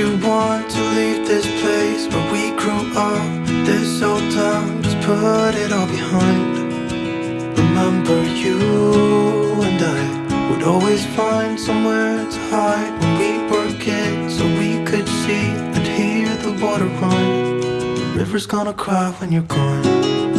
You want to leave this place where we grew up? This old town, just put it all behind. Remember you and I Would always find somewhere to hide When we were kids so we could see And hear the water run. The river's gonna cry when you're gone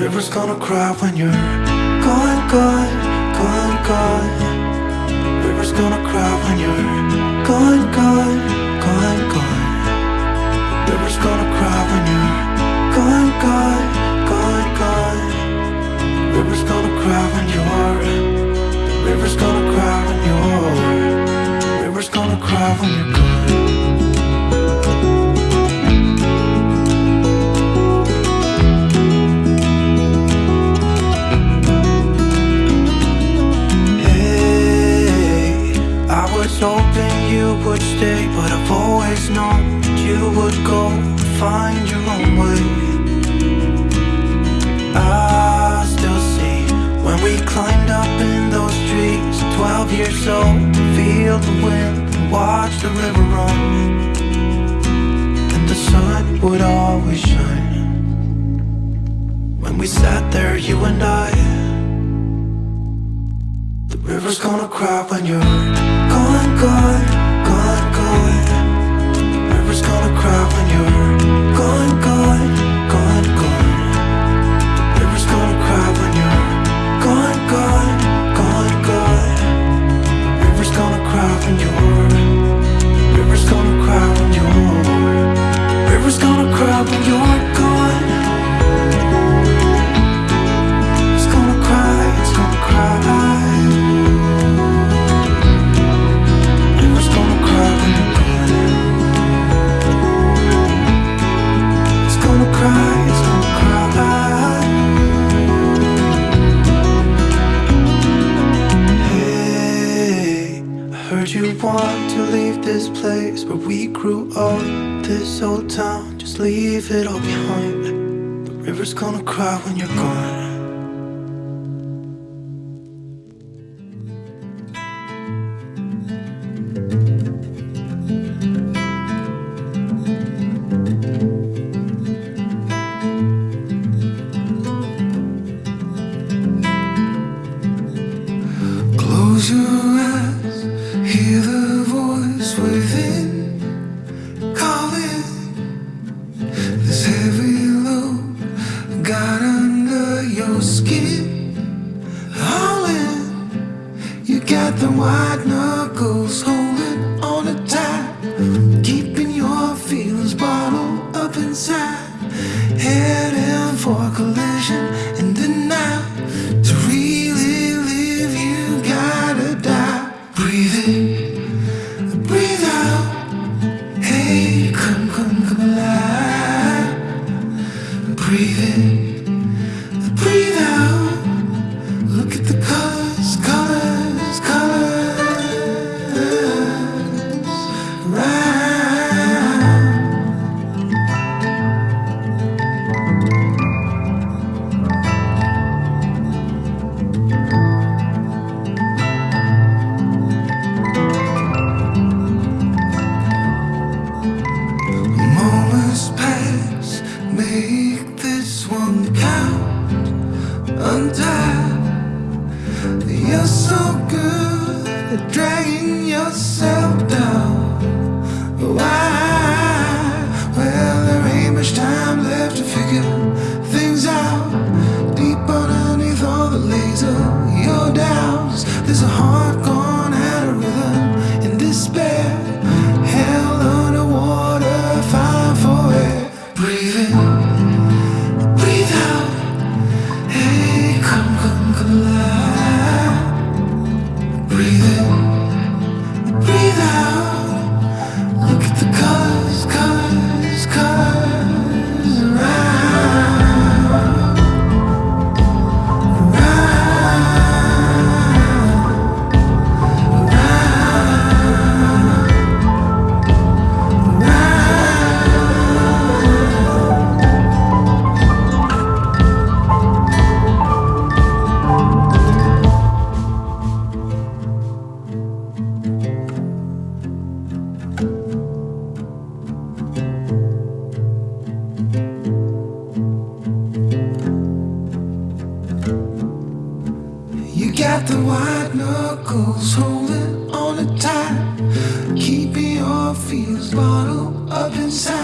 river's gonna cry when you're gone, gone, gone, gone. River's gonna cry when you're gone, gone, gone, gone. River's gonna cry when you're gone, gone, gone, gone. River's gonna cry when you're. River's gonna cry when you're. River's gonna cry when you're gone. Would always shine when we sat there, you and I. The river's gonna cry when you're want to leave this place where we grew up. This old town, just leave it all behind. The river's gonna cry when you're gone. There's a the white knuckles holding on a tight. Keeping your feels bottled up inside.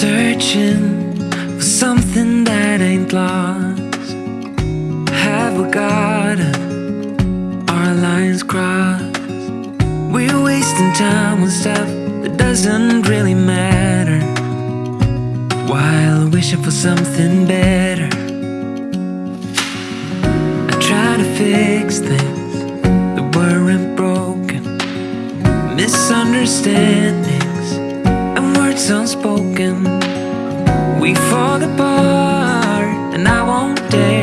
Searching for something that ain't lost. Have we got our lines crossed? We're wasting time on stuff that doesn't really matter. While wishing for something better. I try to fix things that weren't broken. Misunderstandings and words unspoken. We fall apart, and I won't dare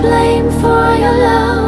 blame for your love.